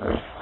Uh,